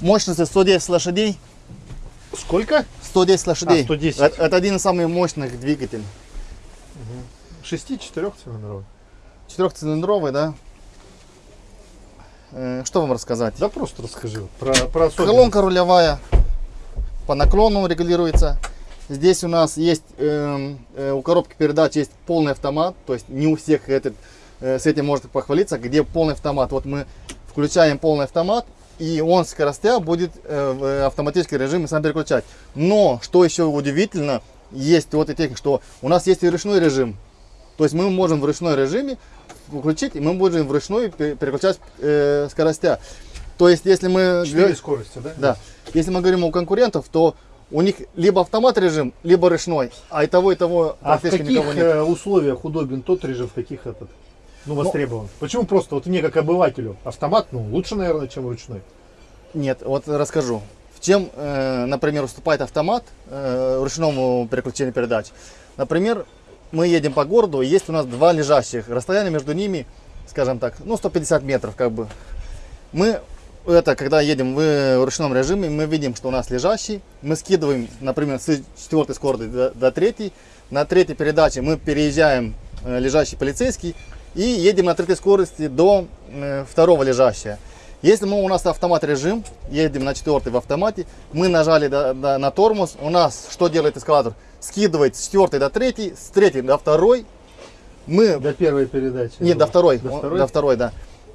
Мощности 110 лошадей. Сколько? 110 лошадей. А, 110. Это, это один из самых мощных двигателей. Шести, четырехцилиндровый. Четырехцилиндровый, да? Э, что вам рассказать? Да просто расскажи про, про. Колонка рулевая по наклону регулируется. Здесь у нас есть, эм, э, у коробки передач есть полный автомат, то есть не у всех этот, э, с этим может похвалиться, где полный автомат. Вот мы включаем полный автомат, и он скоростя будет э, в автоматический режим сам переключать. Но, что еще удивительно, есть вот и техника, что у нас есть и ручной режим. То есть мы можем в ручной режиме включить, и мы можем вручную пе- переключать э, скоростя. То есть, если мы... Четыре скорости, да? Да. Если мы говорим о конкурентов, то у них либо автомат режим, либо ручной, а и того, и того А в каких э, условиях удобен тот режим, в каких этот? Ну, востребован. Почему просто вот мне как обывателю автомат, ну, лучше, наверное, чем ручной? Нет, вот расскажу. В чем, э, например, уступает автомат э, ручному переключению передач? Например, мы едем по городу, и есть у нас два лежащих. Расстояние между ними, скажем так, ну 150 метров как бы. Мы это, когда едем в ручном режиме, мы видим, что у нас лежащий. Мы скидываем, например, с четвертой скорости до, до третьей. На третьей передаче мы переезжаем э, лежащий полицейский и едем на третьей скорости до второго лежащего. Если мы, у нас автомат режим, едем на четвертый в автомате, мы нажали до- до- на тормоз, у нас что делает эскалатор? Скидывает с четвертой до третьей, с третьей до второй. Мы До первой передачи. нет, до второй. До Он- второй? До второй, да.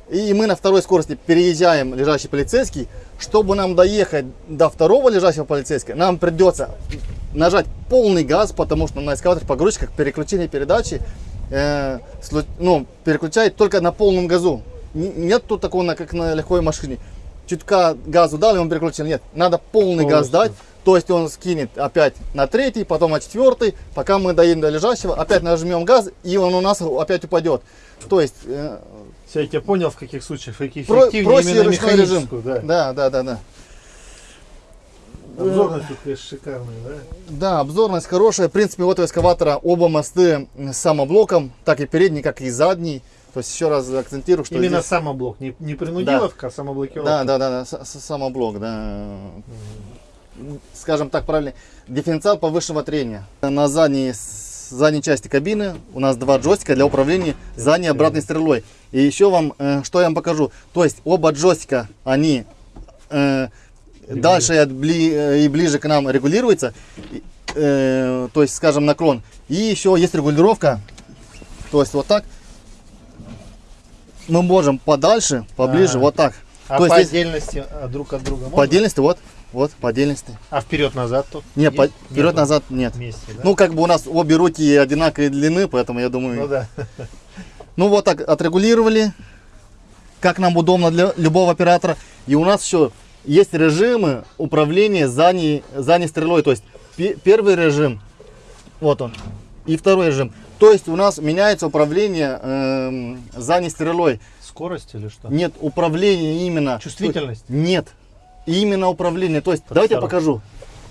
И мы на второй скорости переезжаем лежащий полицейский. Чтобы нам доехать до второго лежащего полицейского, нам придется нажать полный газ, потому что на эскалаторе погрузчиках переключение передачи э, ну, переключает только на полном газу. Нет тут такого, как на легкой машине. Чутка газу дал, и он переключил. Нет, надо полный газ Полностью. дать. То есть он скинет опять на третий, потом на четвертый, пока мы доедем до лежащего, опять нажмем газ, и он у нас опять упадет. То есть э, Все, я тебя понял, в каких случаях, в каких про- проще именно режим. да. Да, да, да, да. Обзорность тут, конечно, шикарная, да? Да, обзорность хорошая. В принципе, вот у эскаватора оба мосты с самоблоком, так и передний, как и задний. То есть еще раз акцентирую, что Именно здесь- самоблок, не, не принудиловка, а самоблокировка. Да, да, да, да, самоблок, да. Скажем так правильно, дифференциал повышенного трения. На задней, задней части кабины у нас два джойстика для управления задней обратной стрелой. И еще вам, э, что я вам покажу. То есть оба джойстика, они э, дальше э, и ближе к нам регулируются. И, э, то есть, скажем, наклон. И еще есть регулировка. То есть вот так. Мы можем подальше, поближе, Ага. вот так. А То по есть отдельности а, друг от друга можно? по отдельности, вот, вот, по отдельности. А вперед-назад то? Не, Есть? по- вперед-назад нет. Вместе, да? Ну, как бы у нас обе руки одинаковой длины, поэтому я думаю... Ну да. Ну, вот так отрегулировали, как нам удобно для любого оператора. И у нас еще есть режимы управления задней, задней стрелой. То есть, пе- первый режим, вот он, и второй режим. То есть, у нас меняется управление эм, задней стрелой. Скорость или что? Нет, управление именно. Чувствительность? Нет, именно управление. То есть, давайте я покажу.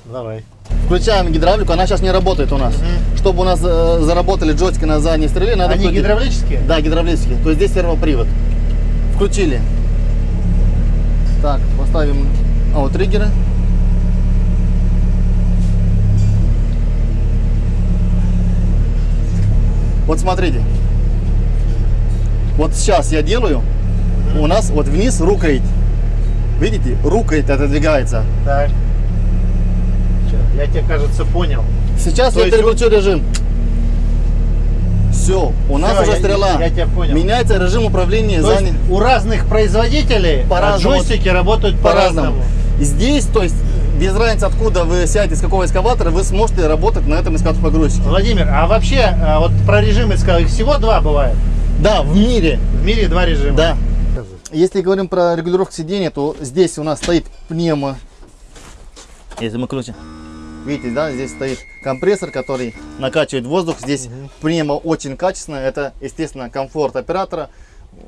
Давай. Включаем гидравлику, она сейчас не работает у нас. Чтобы у нас э, заработали джойстики на задней стреле, надо Они включить- гидравлические? Да, гидравлические. То есть здесь сервопривод. Включили. Так, поставим а, вот смотрите. Вот сейчас я делаю. У нас вот вниз рукоять. Видите, рукоять отодвигается. Так. Я тебе, кажется, понял. Сейчас То я переключу режим. Все, у нас Всё, уже я- стрела. я тебя понял. Меняется режим управления То есть задней- у разных производителей По-разному. джойстики работают по-разному. И здесь, то есть, без разницы, откуда вы сядете, с какого эскаватора, вы сможете работать на этом эскаваторе погрузчике. Владимир, а вообще, а, вот про режимы сказал, их всего два бывает. Да, в мире, В мире два режима. да. Если говорим про регулировку сидения, то здесь у нас стоит пневмо. Если мы крутим. Видите, да, здесь стоит компрессор, который накачивает воздух. Здесь пневмо очень качественное. Это, естественно, комфорт оператора.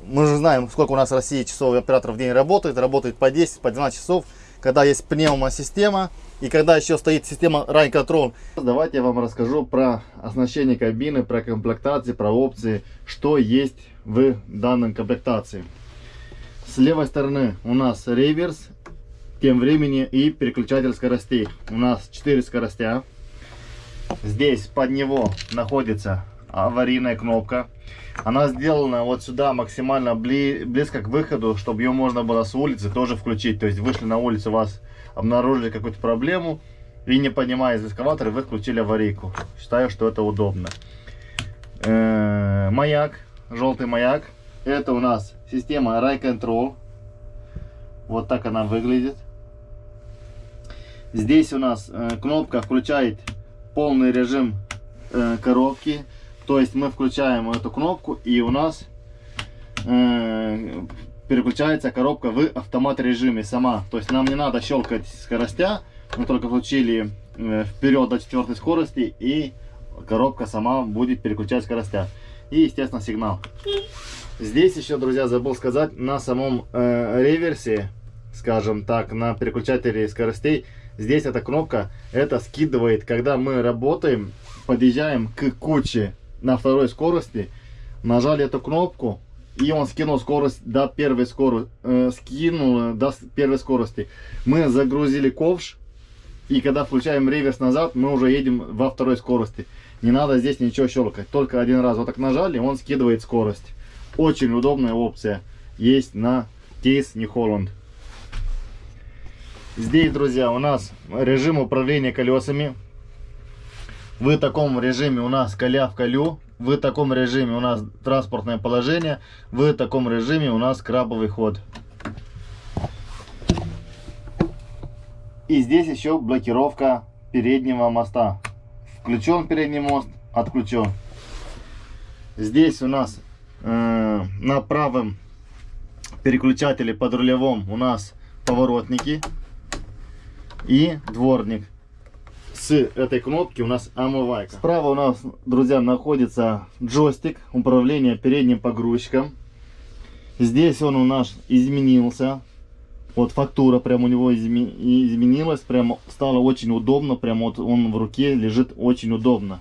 Мы же знаем, сколько у нас в России часов операторов в день работает. Работает по 10, по 12 часов. Когда есть пневмосистема и когда еще стоит система Ride Control. Давайте я вам расскажу про оснащение кабины, про комплектации, про опции, что есть в данной комплектации. С левой стороны у нас реверс, тем временем и переключатель скоростей. У нас 4 скоростя. Здесь под него находится аварийная кнопка. Она сделана вот сюда максимально бли близко к выходу, чтобы ее можно было с улицы тоже включить. То есть вышли на улицу, вас обнаружили какую-то проблему и не поднимая из эскаватора, вы включили аварийку. Считаю, что это удобно. Э -э маяк, желтый маяк. Это у нас система Ray Control. Вот так она выглядит. Здесь у нас э, кнопка включает полный режим э, коробки. То есть мы включаем эту кнопку и у нас э, переключается коробка в автомат режиме сама. То есть нам не надо щелкать скоростя. Мы только включили вперед до четвертой скорости и коробка сама будет переключать скоростя. И естественно сигнал. Здесь еще, друзья, забыл сказать, на самом э, реверсе, скажем так, на переключателе скоростей, здесь эта кнопка, это скидывает, когда мы работаем, подъезжаем к куче на второй скорости, нажали эту кнопку, и он скинул скорость до первой скорости, э, скинул до первой скорости. Мы загрузили ковш, и когда включаем реверс назад, мы уже едем во второй скорости. Не надо здесь ничего щелкать, только один раз вот так нажали, он скидывает скорость. Очень удобная опция. Есть на кейс New Holland. Здесь, друзья, у нас режим управления колесами. В таком режиме у нас коля в колю. В таком режиме у нас транспортное положение. В таком режиме у нас крабовый ход. И здесь еще блокировка переднего моста. Включен передний мост, отключен. Здесь у нас Э, на правом переключателе под рулевом у нас поворотники и дворник. С этой кнопки у нас омывайка. Справа у нас, друзья, находится джойстик управления передним погрузчиком. Здесь он у нас изменился. Вот фактура прям у него изменилась. Прям стало очень удобно. Прям вот он в руке лежит очень удобно.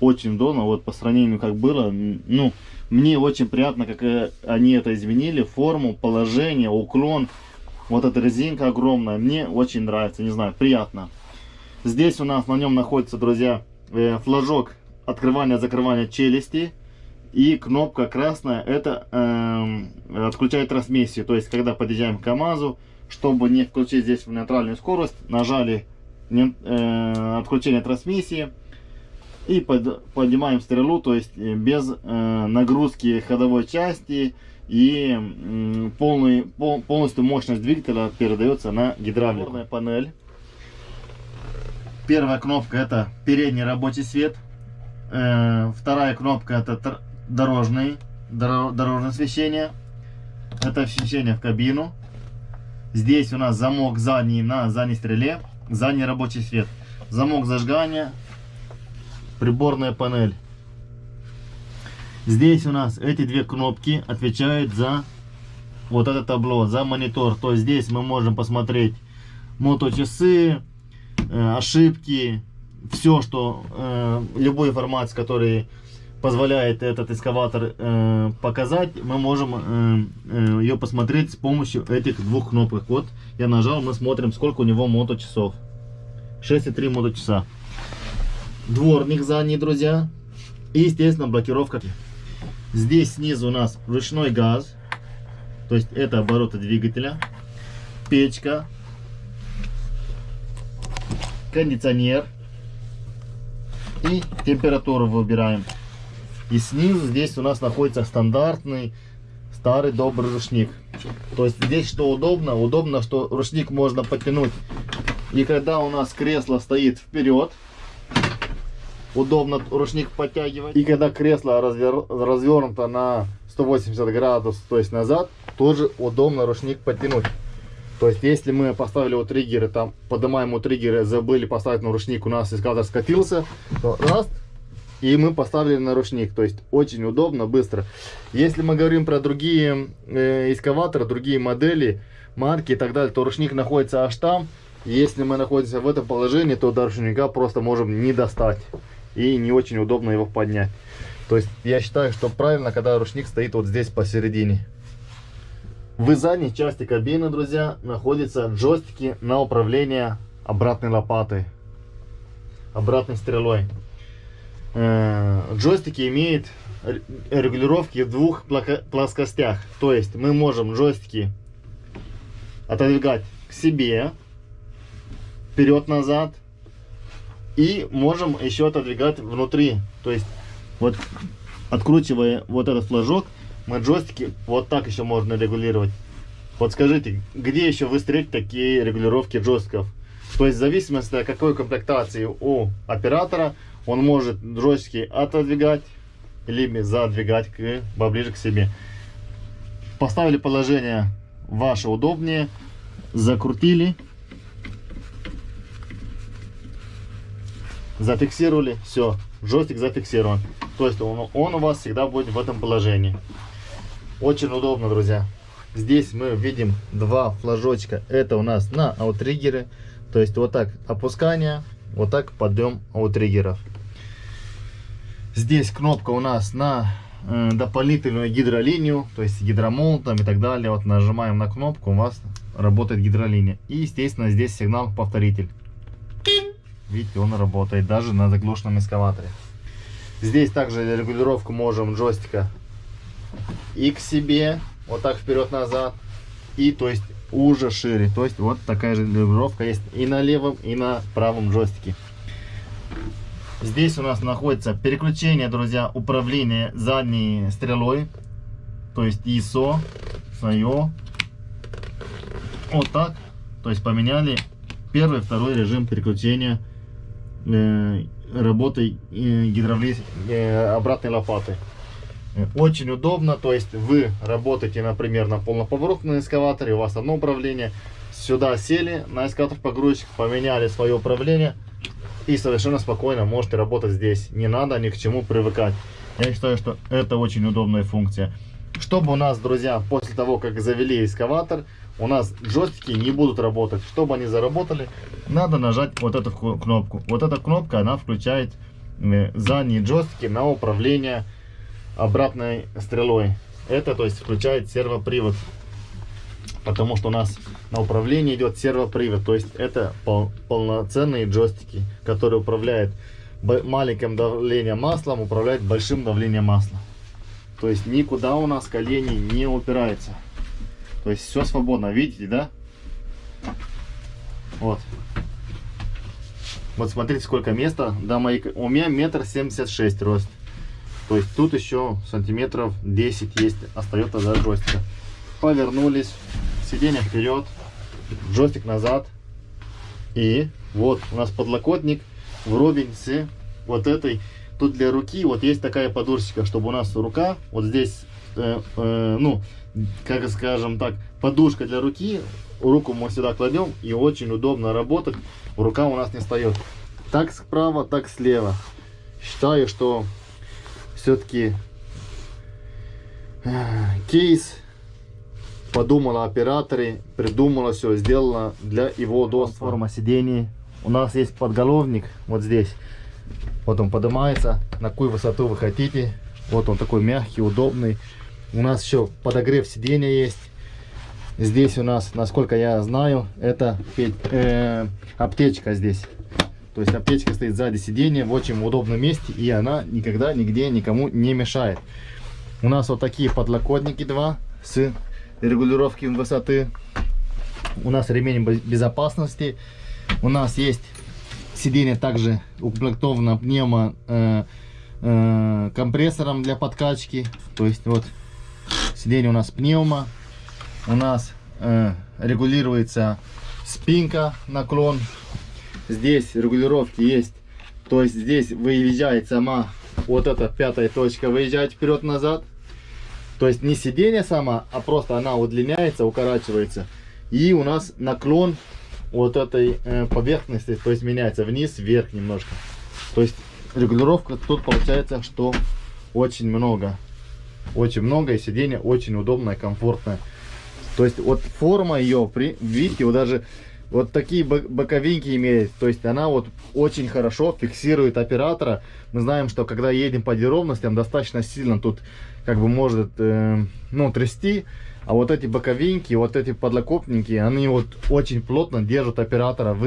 Очень удобно. Вот по сравнению как было. Ну, мне очень приятно, как э, они это изменили, форму, положение, уклон. Вот эта резинка огромная, мне очень нравится, не знаю, приятно. Здесь у нас на нем находится, друзья, э, флажок открывания-закрывания челюсти. И кнопка красная, это э, отключает трансмиссию. То есть, когда подъезжаем к КАМАЗу, чтобы не включить здесь в нейтральную скорость, нажали не, э, отключение трансмиссии и под, поднимаем стрелу, то есть э, без э, нагрузки ходовой части и полный, пол, полностью мощность двигателя передается на гидравлику. панель. Первая кнопка это передний рабочий свет. Э, вторая кнопка это дорожный, дор, дорожное освещение. Это освещение в кабину. Здесь у нас замок задний на задней стреле, задний рабочий свет. Замок зажигания, приборная панель. Здесь у нас эти две кнопки отвечают за вот это табло, за монитор. То есть здесь мы можем посмотреть моточасы, э, ошибки, все, что, э, любой информация, который позволяет этот экскаватор э, показать, мы можем э, ее посмотреть с помощью этих двух кнопок. Вот я нажал, мы смотрим, сколько у него моточасов. 6,3 моточаса дворник задний, друзья. И, естественно, блокировка. Здесь снизу у нас ручной газ. То есть это обороты двигателя. Печка. Кондиционер. И температуру выбираем. И снизу здесь у нас находится стандартный старый добрый ручник. То есть здесь что удобно? Удобно, что ручник можно подтянуть. И когда у нас кресло стоит вперед, удобно ручник подтягивать. И когда кресло развер... развернуто на 180 градусов, то есть назад, тоже удобно ручник подтянуть. То есть, если мы поставили у триггеры, там, поднимаем у триггеры, забыли поставить на ручник, у нас эскаватор скатился, то раз, и мы поставили на ручник. То есть, очень удобно, быстро. Если мы говорим про другие э, эскаваторы, другие модели, марки и так далее, то ручник находится аж там. Если мы находимся в этом положении, то до ручника просто можем не достать и не очень удобно его поднять. То есть я считаю, что правильно, когда ручник стоит вот здесь посередине. В задней части кабины, друзья, находятся джойстики на управление обратной лопатой, обратной стрелой. Э, Джойстики имеют регулировки в двух плоскостях. То есть мы можем джойстики отодвигать к себе, вперед-назад, и можем еще отодвигать внутри. То есть вот откручивая вот этот флажок, мы джойстики вот так еще можно регулировать. Вот скажите, где еще вы встретите такие регулировки джойстиков? То есть в зависимости от какой комплектации у оператора, он может джойстики отодвигать, либо задвигать к, поближе к себе. Поставили положение ваше удобнее, закрутили, зафиксировали, все, джойстик зафиксирован. То есть он, он у вас всегда будет в этом положении. Очень удобно, друзья. Здесь мы видим два флажочка. Это у нас на аутриггеры. То есть вот так опускание, вот так подъем аутриггеров. Здесь кнопка у нас на э, дополнительную гидролинию, то есть гидромолотом и так далее. Вот нажимаем на кнопку, у вас работает гидролиния. И, естественно, здесь сигнал повторитель. Видите, он работает даже на заглушенном эскаваторе. Здесь также регулировку можем джойстика и к себе, вот так вперед-назад, и то есть уже шире. То есть вот такая же регулировка есть и на левом, и на правом джойстике. Здесь у нас находится переключение, друзья, управления задней стрелой. То есть ISO, SIO. Вот так. То есть поменяли первый, второй режим переключения э, работы э, гидравли... э, обратной лопаты. Очень удобно, то есть вы работаете, например, на полноповоротном эскаваторе, у вас одно управление, сюда сели на эскаватор погрузчик, поменяли свое управление и совершенно спокойно можете работать здесь. Не надо ни к чему привыкать. Я считаю, что это очень удобная функция. Чтобы у нас, друзья, после того, как завели эскаватор, у нас джойстики не будут работать. Чтобы они заработали, надо нажать вот эту ку- кнопку. Вот эта кнопка, она включает э, задние джойстики на управление обратной стрелой. Это, то есть, включает сервопривод. Потому что у нас на управлении идет сервопривод. То есть, это пол- полноценные джойстики, которые управляют маленьким давлением маслом, управляют большим давлением масла. То есть, никуда у нас колени не упираются. То есть, все свободно. Видите, да? Вот. Вот смотрите, сколько места. Моей... к- У меня метр семьдесят шесть рост. То есть тут еще сантиметров 10 есть, остается до джойстика. Повернулись, сиденье вперед, джойстик назад. И вот у нас подлокотник вровень с вот этой. Тут для руки вот есть такая подушечка, чтобы у нас рука вот здесь, э, э, ну, как скажем так, подушка для руки. Руку мы сюда кладем и очень удобно работать. Рука у нас не встает. Так справа, так слева. Считаю, что все-таки кейс подумала операторы, придумала все, сделала для его удобства. Форма сидений. У нас есть подголовник вот здесь. Вот он поднимается, на какую высоту вы хотите. Вот он такой мягкий, удобный. У нас еще подогрев сиденья есть. Здесь у нас, насколько я знаю, это э, аптечка здесь. То есть аптечка стоит сзади сиденья в очень удобном месте, и она никогда нигде никому не мешает. У нас вот такие подлокотники два с регулировки высоты. У нас ремень бе- безопасности. У нас есть сиденье также укомплектовано пневмо э, э, компрессором для подкачки. То есть вот сиденье у нас пневмо. У нас э, регулируется спинка, наклон. Здесь регулировки есть. То есть здесь выезжает сама вот эта пятая точка, выезжает вперед-назад. То есть не сиденье сама, а просто она удлиняется, укорачивается. И у нас наклон вот этой э, поверхности, то есть меняется вниз, вверх немножко. То есть регулировка тут получается, что очень много. Очень много, и сиденье очень удобное, комфортное. То есть вот форма ее, видите, вот даже вот такие бо- боковинки имеет. То есть она вот очень хорошо фиксирует оператора. Мы знаем, что когда едем по неровностям, достаточно сильно тут как бы может э, ну, трясти А вот эти боковинки, вот эти подлокотники, они вот очень плотно держат оператора в